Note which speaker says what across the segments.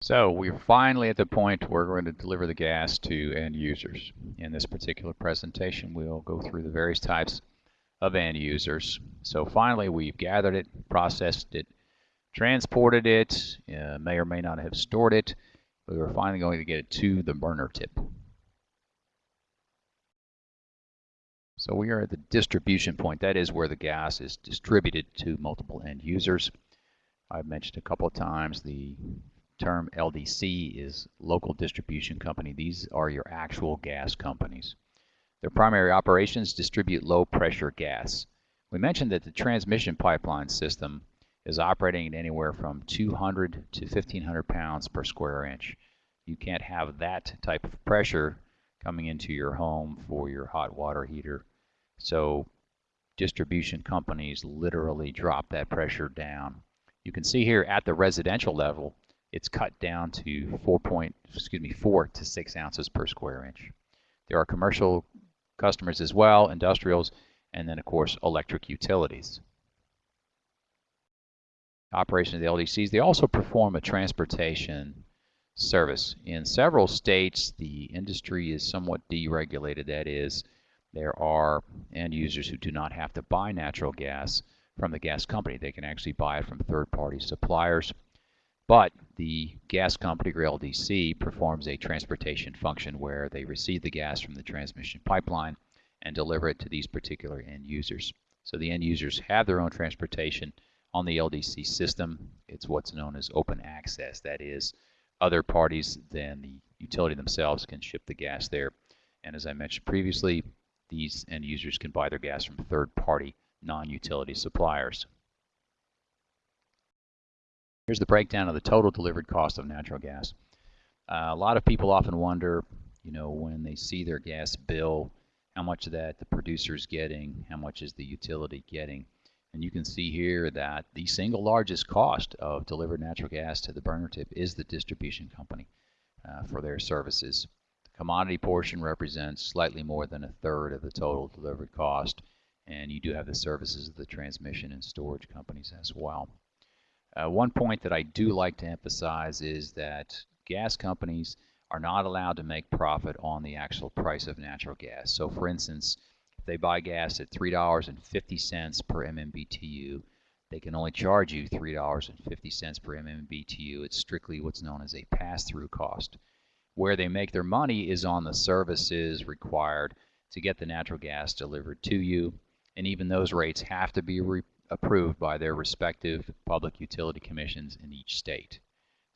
Speaker 1: So we're finally at the point where we're going to deliver the gas to end users. In this particular presentation, we'll go through the various types of end users. So finally, we've gathered it, processed it, transported it, uh, may or may not have stored it, but we're finally going to get it to the burner tip. So we are at the distribution point. That is where the gas is distributed to multiple end users. I've mentioned a couple of times the term LDC is local distribution company. These are your actual gas companies. Their primary operations distribute low pressure gas. We mentioned that the transmission pipeline system is operating at anywhere from 200 to 1500 pounds per square inch. You can't have that type of pressure coming into your home for your hot water heater. So distribution companies literally drop that pressure down. You can see here at the residential level, it's cut down to 4 point, excuse me, 4 to 6 ounces per square inch. There are commercial customers as well, industrials, and then of course electric utilities. Operation of the LDCs, they also perform a transportation service. In several states, the industry is somewhat deregulated. That is, there are end users who do not have to buy natural gas from the gas company. They can actually buy it from third-party suppliers. But the gas company, or LDC, performs a transportation function where they receive the gas from the transmission pipeline and deliver it to these particular end users. So the end users have their own transportation on the LDC system. It's what's known as open access. That is, other parties than the utility themselves can ship the gas there. And as I mentioned previously, these end users can buy their gas from third-party non-utility suppliers. Here's the breakdown of the total delivered cost of natural gas. Uh, a lot of people often wonder, you know, when they see their gas bill, how much of that the producer is getting, how much is the utility getting. And you can see here that the single largest cost of delivered natural gas to the burner tip is the distribution company uh, for their services. The commodity portion represents slightly more than a third of the total delivered cost, and you do have the services of the transmission and storage companies as well. Uh, one point that I do like to emphasize is that gas companies are not allowed to make profit on the actual price of natural gas. So for instance, if they buy gas at $3.50 per MMBTU, they can only charge you $3.50 per MMBTU. It's strictly what's known as a pass-through cost. Where they make their money is on the services required to get the natural gas delivered to you, and even those rates have to be approved by their respective public utility commissions in each state.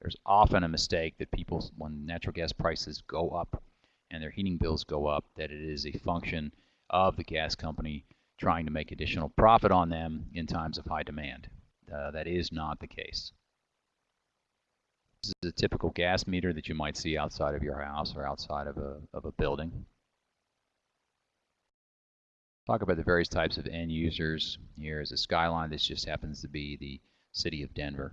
Speaker 1: There's often a mistake that people, when natural gas prices go up and their heating bills go up, that it is a function of the gas company trying to make additional profit on them in times of high demand. Uh, that is not the case. This is a typical gas meter that you might see outside of your house or outside of a, of a building talk about the various types of end users. Here is a skyline. This just happens to be the city of Denver.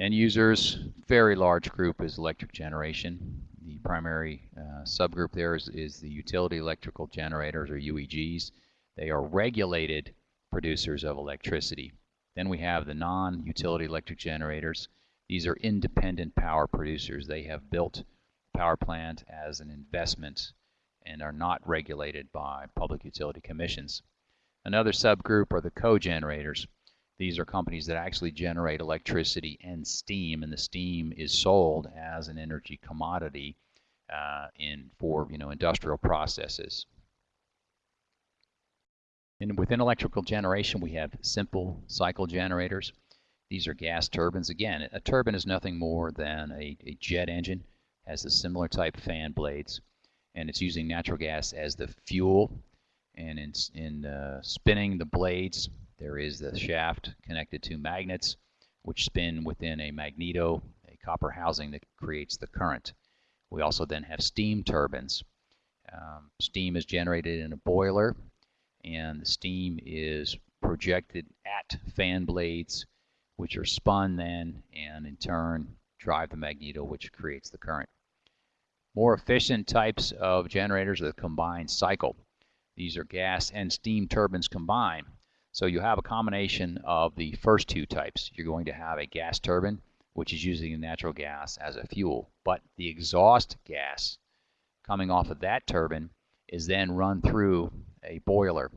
Speaker 1: End users, very large group is electric generation. The primary uh, subgroup there is, is the utility electrical generators or UEGs. They are regulated producers of electricity. Then we have the non-utility electric generators. These are independent power producers. They have built power plant as an investment and are not regulated by public utility commissions. Another subgroup are the cogenerators. These are companies that actually generate electricity and steam, and the steam is sold as an energy commodity uh, in for you know industrial processes. And within electrical generation, we have simple cycle generators. These are gas turbines. Again, a turbine is nothing more than a, a jet engine, has a similar type fan blades and it's using natural gas as the fuel. And in, in uh, spinning the blades, there is the shaft connected to magnets, which spin within a magneto, a copper housing that creates the current. We also then have steam turbines. Um, steam is generated in a boiler, and the steam is projected at fan blades, which are spun then, and in turn drive the magneto, which creates the current. More efficient types of generators the combined cycle. These are gas and steam turbines combined. So you have a combination of the first two types. You're going to have a gas turbine which is using natural gas as a fuel. But the exhaust gas coming off of that turbine is then run through a boiler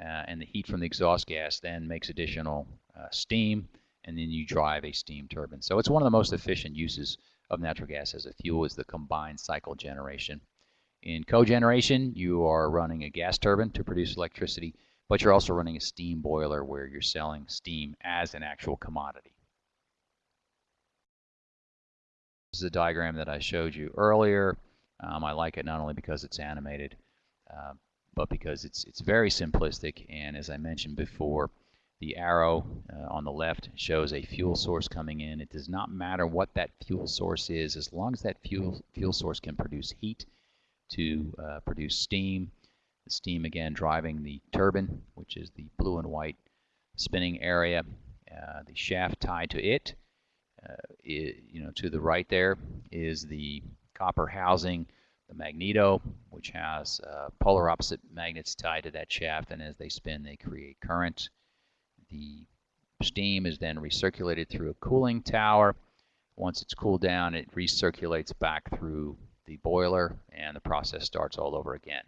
Speaker 1: uh, and the heat from the exhaust gas then makes additional uh, steam and then you drive a steam turbine. So it's one of the most efficient uses of natural gas as a fuel is the combined cycle generation. In cogeneration, you are running a gas turbine to produce electricity, but you're also running a steam boiler where you're selling steam as an actual commodity. This is a diagram that I showed you earlier. Um, I like it not only because it's animated, uh, but because it's it's very simplistic. And as I mentioned before, the arrow uh, on the left shows a fuel source coming in. It does not matter what that fuel source is, as long as that fuel fuel source can produce heat to uh, produce steam. The steam again driving the turbine, which is the blue and white spinning area. Uh, the shaft tied to it, uh, it, you know, to the right there is the copper housing the magneto, which has uh, polar opposite magnets tied to that shaft, and as they spin, they create current. The steam is then recirculated through a cooling tower. Once it's cooled down, it recirculates back through the boiler, and the process starts all over again.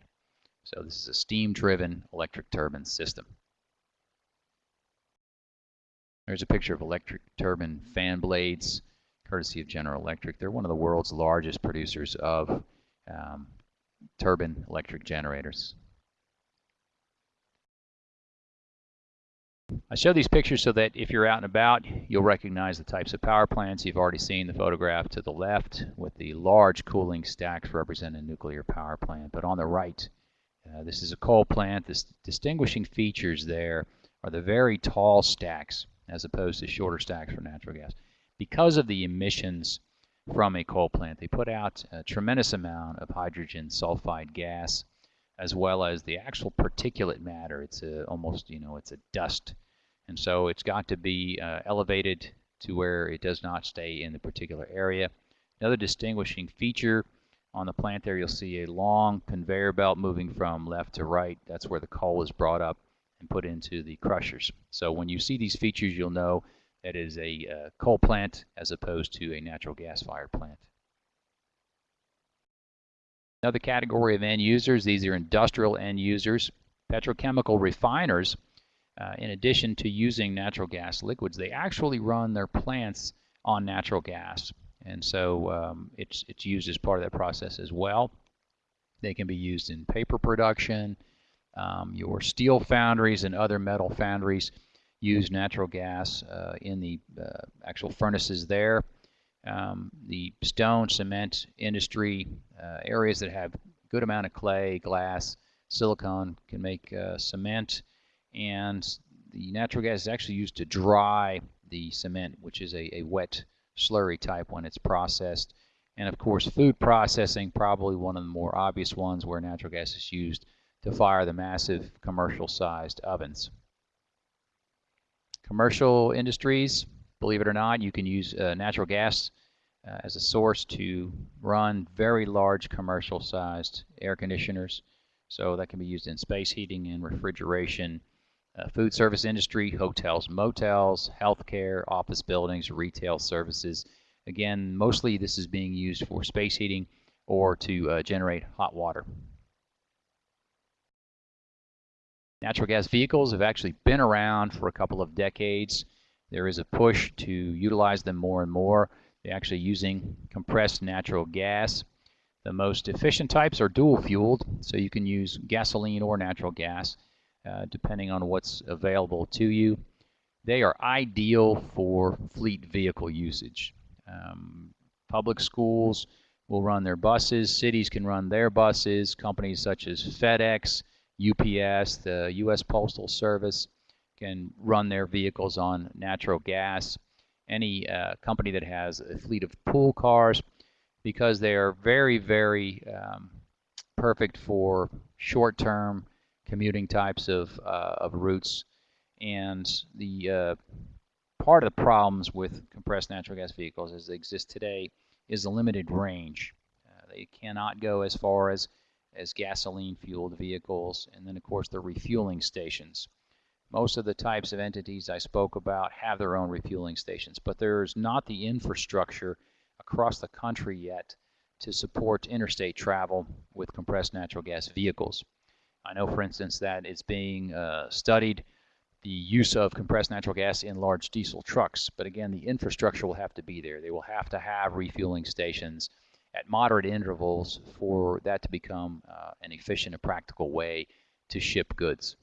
Speaker 1: So this is a steam-driven electric turbine system. There's a picture of electric turbine fan blades, courtesy of General Electric. They're one of the world's largest producers of um, turbine electric generators. I show these pictures so that if you're out and about, you'll recognize the types of power plants. You've already seen the photograph to the left with the large cooling stacks representing a nuclear power plant. But on the right, uh, this is a coal plant. The distinguishing features there are the very tall stacks as opposed to shorter stacks for natural gas. Because of the emissions from a coal plant. They put out a tremendous amount of hydrogen sulfide gas as well as the actual particulate matter. It's a, almost, you know, it's a dust. And so it's got to be uh, elevated to where it does not stay in the particular area. Another distinguishing feature on the plant there, you'll see a long conveyor belt moving from left to right. That's where the coal is brought up and put into the crushers. So when you see these features, you'll know that is a uh, coal plant as opposed to a natural gas fired plant. Another category of end users, these are industrial end users. Petrochemical refiners, uh, in addition to using natural gas liquids, they actually run their plants on natural gas. And so um, it's, it's used as part of that process as well. They can be used in paper production, um, your steel foundries and other metal foundries use natural gas uh, in the uh, actual furnaces there. Um, the stone cement industry uh, areas that have good amount of clay, glass, silicon can make uh, cement, and the natural gas is actually used to dry the cement, which is a, a wet slurry type when it's processed. And of course, food processing, probably one of the more obvious ones where natural gas is used to fire the massive commercial sized ovens. Commercial industries, believe it or not, you can use uh, natural gas uh, as a source to run very large commercial sized air conditioners. So that can be used in space heating and refrigeration, uh, food service industry, hotels, motels, healthcare, office buildings, retail services. Again, mostly this is being used for space heating or to uh, generate hot water. Natural gas vehicles have actually been around for a couple of decades. There is a push to utilize them more and more. They're actually using compressed natural gas. The most efficient types are dual fueled, so you can use gasoline or natural gas uh, depending on what's available to you. They are ideal for fleet vehicle usage. Um, public schools will run their buses, cities can run their buses, companies such as FedEx, UPS, the U.S. Postal Service can run their vehicles on natural gas. Any uh, company that has a fleet of pool cars, because they are very, very um, perfect for short-term commuting types of, uh, of routes. And the uh, part of the problems with compressed natural gas vehicles as they exist today is the limited range. Uh, they cannot go as far as as gasoline fueled vehicles, and then of course the refueling stations. Most of the types of entities I spoke about have their own refueling stations, but there's not the infrastructure across the country yet to support interstate travel with compressed natural gas vehicles. I know, for instance, that it's being uh, studied the use of compressed natural gas in large diesel trucks, but again, the infrastructure will have to be there. They will have to have refueling stations at moderate intervals for that to become uh, an efficient and practical way to ship goods.